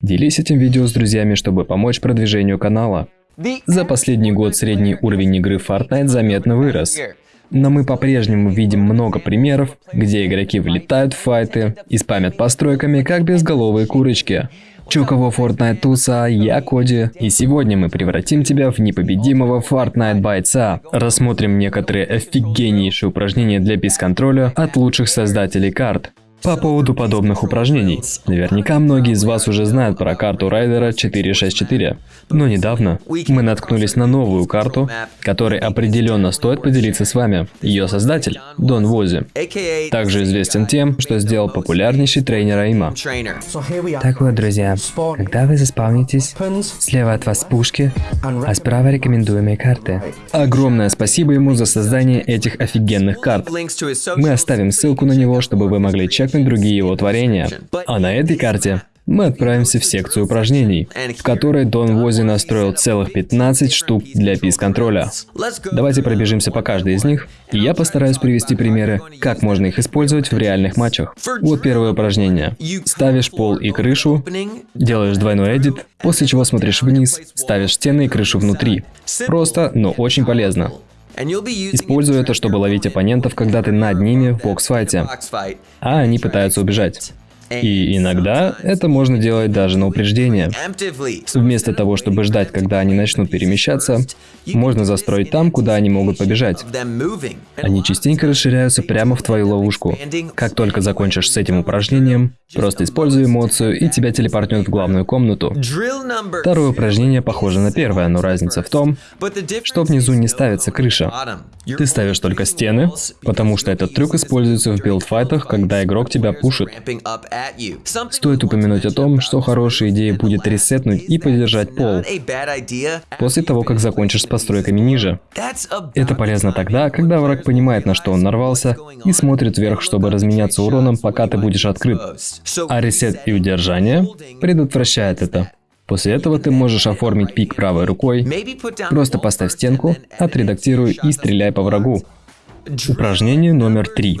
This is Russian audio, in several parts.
Делись этим видео с друзьями, чтобы помочь продвижению канала. За последний год средний уровень игры Fortnite заметно вырос. Но мы по-прежнему видим много примеров, где игроки влетают в файты и спамят постройками, как безголовые курочки. Чё кого Fortnite туса, я Коди, и сегодня мы превратим тебя в непобедимого Fortnite бойца. Рассмотрим некоторые офигеннейшие упражнения для бесконтроля от лучших создателей карт. По поводу подобных упражнений. Наверняка многие из вас уже знают про карту Райдера 464. Но недавно мы наткнулись на новую карту, которой определенно стоит поделиться с вами. Ее создатель – Дон Вози. Также известен тем, что сделал популярнейший тренер Аима. Так вот, друзья, когда вы заспавнитесь, слева от вас пушки, а справа рекомендуемые карты. Огромное спасибо ему за создание этих офигенных карт. Мы оставим ссылку на него, чтобы вы могли чекать как и другие его творения. А на этой карте мы отправимся в секцию упражнений, в которой Дон Вози настроил целых 15 штук для пис-контроля. Давайте пробежимся по каждой из них, и я постараюсь привести примеры, как можно их использовать в реальных матчах. Вот первое упражнение. Ставишь пол и крышу, делаешь двойной эдит, после чего смотришь вниз, ставишь стены и крышу внутри. Просто, но очень полезно. Используй это, чтобы ловить оппонентов, когда ты над ними в бокс-файте, а они пытаются убежать. И иногда это можно делать даже на упреждение. Вместо того, чтобы ждать, когда они начнут перемещаться, можно застроить там, куда они могут побежать. Они частенько расширяются прямо в твою ловушку. Как только закончишь с этим упражнением, просто используй эмоцию, и тебя телепортнет в главную комнату. Второе упражнение похоже на первое, но разница в том, что внизу не ставится крыша. Ты ставишь только стены, потому что этот трюк используется в билдфайтах, когда игрок тебя пушит. Стоит упомянуть о том, что хорошая идея будет ресетнуть и поддержать пол после того, как закончишь с постройками ниже. Это полезно тогда, когда враг понимает, на что он нарвался, и смотрит вверх, чтобы разменяться уроном, пока ты будешь открыт. А ресет и удержание предотвращает это. После этого ты можешь оформить пик правой рукой, просто поставь стенку, отредактируй и стреляй по врагу. Упражнение номер три.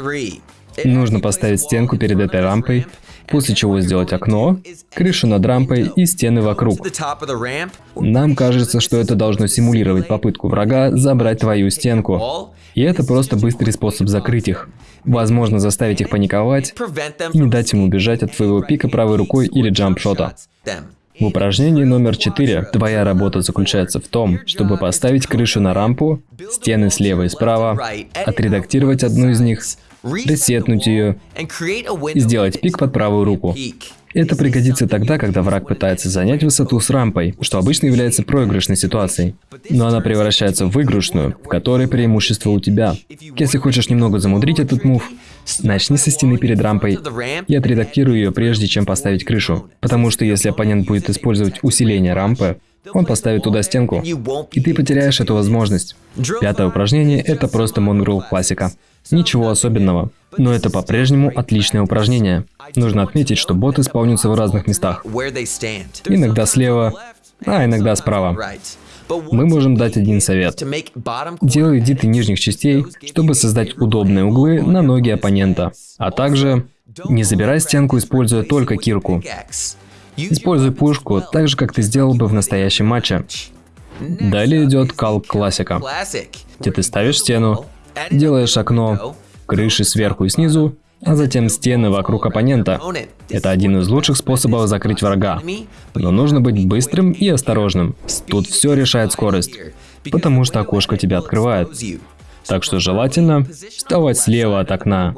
Нужно поставить стенку перед этой рампой, после чего сделать окно, крышу над рампой и стены вокруг. Нам кажется, что это должно симулировать попытку врага забрать твою стенку. И это просто быстрый способ закрыть их. Возможно, заставить их паниковать и не дать им убежать от твоего пика правой рукой или джампшота. В упражнении номер 4 твоя работа заключается в том, чтобы поставить крышу на рампу, стены слева и справа, отредактировать одну из них, ресетнуть ее и сделать пик под правую руку. Это пригодится тогда, когда враг пытается занять высоту с рампой, что обычно является проигрышной ситуацией. Но она превращается в выигрышную, в которой преимущество у тебя. Если хочешь немного замудрить этот мув, начни со стены перед рампой и отредактируй ее прежде, чем поставить крышу. Потому что если оппонент будет использовать усиление рампы, он поставит туда стенку, и ты потеряешь эту возможность. Пятое упражнение – это просто Mongrel классика. Ничего особенного. Но это по-прежнему отличное упражнение. Нужно отметить, что боты спавнятся в разных местах. Иногда слева, а иногда справа. Мы можем дать один совет. Делай эдиты нижних частей, чтобы создать удобные углы на ноги оппонента. А также не забирай стенку, используя только кирку. Используй пушку так же, как ты сделал бы в настоящем матче. Далее идет калк классика, где ты ставишь стену, делаешь окно, крыши сверху и снизу, а затем стены вокруг оппонента. Это один из лучших способов закрыть врага. Но нужно быть быстрым и осторожным. Тут все решает скорость, потому что окошко тебя открывает. Так что желательно вставать слева от окна.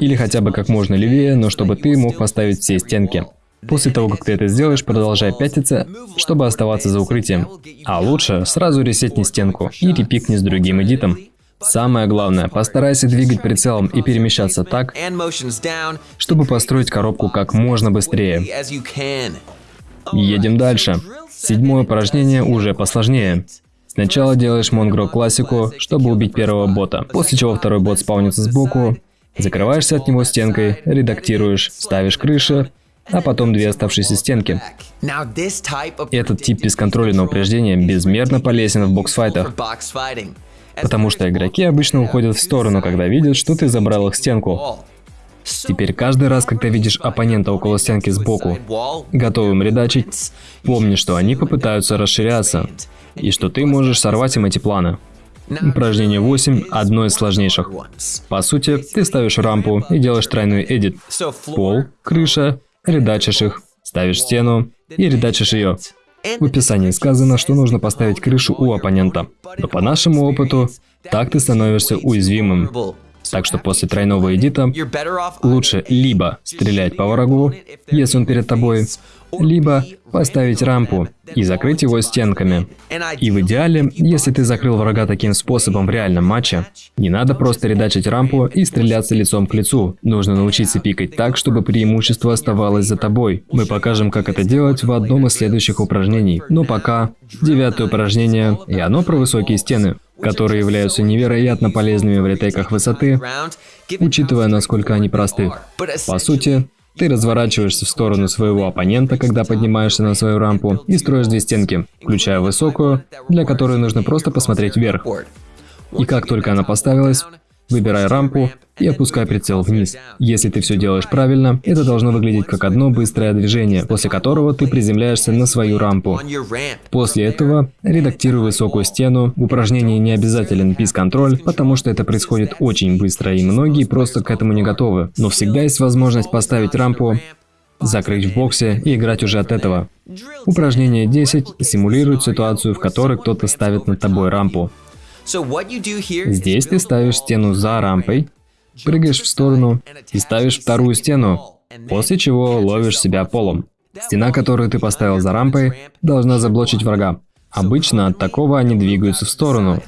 Или хотя бы как можно левее, но чтобы ты мог поставить все стенки. После того, как ты это сделаешь, продолжай пятиться, чтобы оставаться за укрытием. А лучше сразу ресетни стенку и репикни с другим эдитом. Самое главное, постарайся двигать прицелом и перемещаться так, чтобы построить коробку как можно быстрее. Едем дальше. Седьмое упражнение уже посложнее. Сначала делаешь Монгро классику, чтобы убить первого бота, после чего второй бот спавнится сбоку, закрываешься от него стенкой, редактируешь, ставишь крыши, а потом две оставшиеся стенки. Этот тип бесконтрольного упреждения безмерно полезен в боксфайтах, потому что игроки обычно уходят в сторону, когда видят, что ты забрал их стенку. Теперь каждый раз, когда видишь оппонента около стенки сбоку, готовым редачить, помни, что они попытаются расширяться, и что ты можешь сорвать им эти планы. Упражнение 8 – одно из сложнейших. По сути, ты ставишь рампу и делаешь тройной эдит. Пол, крыша, редачишь их, ставишь стену и редачишь ее. В описании сказано, что нужно поставить крышу у оппонента. Но по нашему опыту, так ты становишься уязвимым. Так что после тройного эдита лучше либо стрелять по врагу, если он перед тобой, либо поставить рампу и закрыть его стенками. И в идеале, если ты закрыл врага таким способом в реальном матче, не надо просто редачить рампу и стреляться лицом к лицу. Нужно научиться пикать так, чтобы преимущество оставалось за тобой. Мы покажем, как это делать в одном из следующих упражнений. Но пока, девятое упражнение, и оно про высокие стены которые являются невероятно полезными в ретейках высоты, учитывая, насколько они просты. По сути, ты разворачиваешься в сторону своего оппонента, когда поднимаешься на свою рампу, и строишь две стенки, включая высокую, для которой нужно просто посмотреть вверх. И как только она поставилась, Выбирай рампу и опускай прицел вниз. Если ты все делаешь правильно, это должно выглядеть как одно быстрое движение, после которого ты приземляешься на свою рампу. После этого редактируй высокую стену. В упражнении не обязателен пис-контроль, потому что это происходит очень быстро, и многие просто к этому не готовы. Но всегда есть возможность поставить рампу закрыть в боксе и играть уже от этого. Упражнение 10 симулирует ситуацию, в которой кто-то ставит над тобой рампу. Здесь ты ставишь стену за рампой, прыгаешь в сторону и ставишь вторую стену, после чего ловишь себя полом. Стена, которую ты поставил за рампой, должна заблочить врага. Обычно от такого они двигаются в сторону.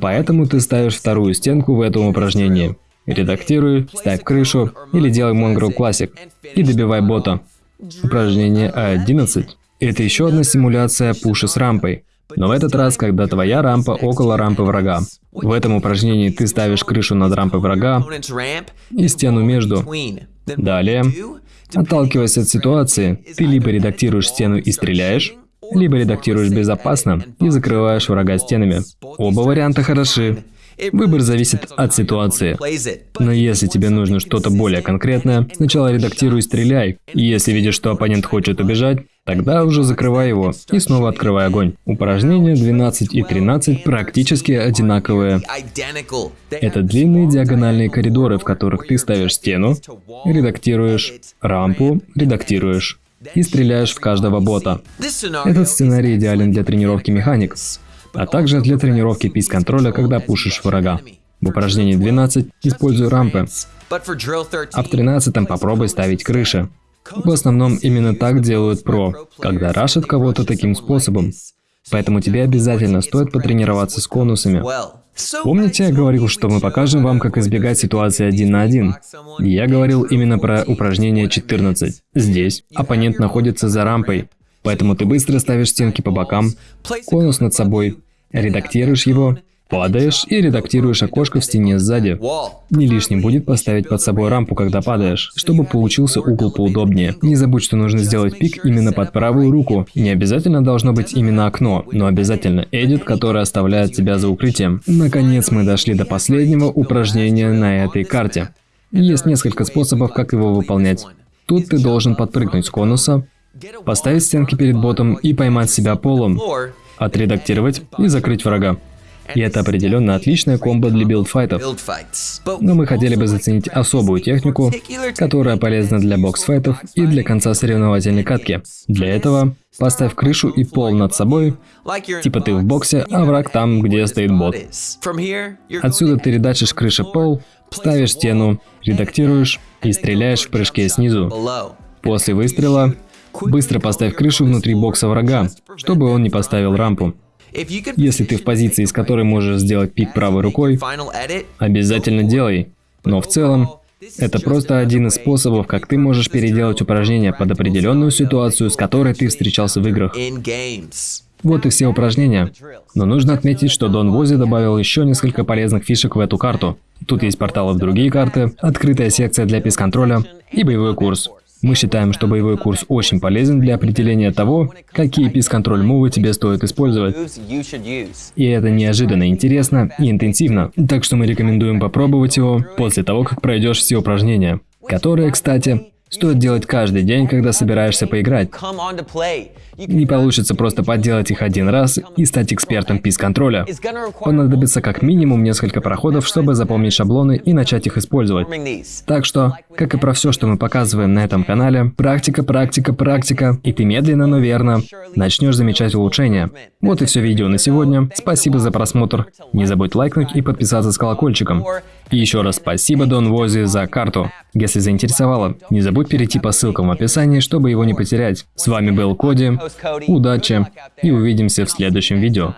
Поэтому ты ставишь вторую стенку в этом упражнении. Редактируй, ставь крышу или делай Mongrel Classic и добивай бота. Упражнение А11. Это еще одна симуляция пуша с рампой. Но в этот раз, когда твоя рампа около рампы врага. В этом упражнении ты ставишь крышу над рампой врага и стену между. Далее, отталкиваясь от ситуации, ты либо редактируешь стену и стреляешь, либо редактируешь безопасно и закрываешь врага стенами. Оба варианта хороши. Выбор зависит от ситуации. Но если тебе нужно что-то более конкретное, сначала редактируй стреляй. Если видишь, что оппонент хочет убежать, Тогда уже закрывай его и снова открывай огонь. Упражнения 12 и 13 практически одинаковые. Это длинные диагональные коридоры, в которых ты ставишь стену, редактируешь, рампу, редактируешь и стреляешь в каждого бота. Этот сценарий идеален для тренировки механик, а также для тренировки пис-контроля, когда пушишь врага. В упражнении 12 используй рампы, а в 13 попробуй ставить крыши. В основном именно так делают про, когда рашат кого-то таким способом. Поэтому тебе обязательно стоит потренироваться с конусами. Помните, я говорил, что мы покажем вам, как избегать ситуации один на один? Я говорил именно про упражнение 14. Здесь оппонент находится за рампой, поэтому ты быстро ставишь стенки по бокам, конус над собой, редактируешь его Падаешь и редактируешь окошко в стене сзади. Не лишним будет поставить под собой рампу, когда падаешь, чтобы получился угол поудобнее. Не забудь, что нужно сделать пик именно под правую руку. Не обязательно должно быть именно окно, но обязательно эдит, который оставляет тебя за укрытием. Наконец мы дошли до последнего упражнения на этой карте. Есть несколько способов, как его выполнять. Тут ты должен подпрыгнуть с конуса, поставить стенки перед ботом и поймать себя полом, отредактировать и закрыть врага. И это определенно отличная комбо для билдфайтов. Но мы хотели бы заценить особую технику, которая полезна для боксфайтов и для конца соревновательной катки. Для этого поставь крышу и пол над собой, типа ты в боксе, а враг там, где стоит бот. Отсюда ты редачишь крыша пол, ставишь стену, редактируешь и стреляешь в прыжке снизу. После выстрела быстро поставь крышу внутри бокса врага, чтобы он не поставил рампу. Если ты в позиции, с которой можешь сделать пик правой рукой, обязательно делай. Но в целом, это просто один из способов, как ты можешь переделать упражнение под определенную ситуацию, с которой ты встречался в играх. Вот и все упражнения. Но нужно отметить, что Дон Вози добавил еще несколько полезных фишек в эту карту. Тут есть порталы в другие карты, открытая секция для пис-контроля и боевой курс. Мы считаем, что боевой курс очень полезен для определения того, какие пис-контроль мувы тебе стоит использовать. И это неожиданно интересно и интенсивно, так что мы рекомендуем попробовать его после того, как пройдешь все упражнения. которые, кстати, стоит делать каждый день, когда собираешься поиграть. Не получится просто подделать их один раз и стать экспертом пис-контроля. Понадобится как минимум несколько проходов, чтобы запомнить шаблоны и начать их использовать. Так что, как и про все, что мы показываем на этом канале, практика, практика, практика, и ты медленно, но верно начнешь замечать улучшения. Вот и все видео на сегодня. Спасибо за просмотр. Не забудь лайкнуть и подписаться с колокольчиком. И еще раз спасибо Дон Вози за карту. Если заинтересовало, не забудь перейти по ссылкам в описании, чтобы его не потерять. С вами был Коди. Удачи и увидимся в следующем видео.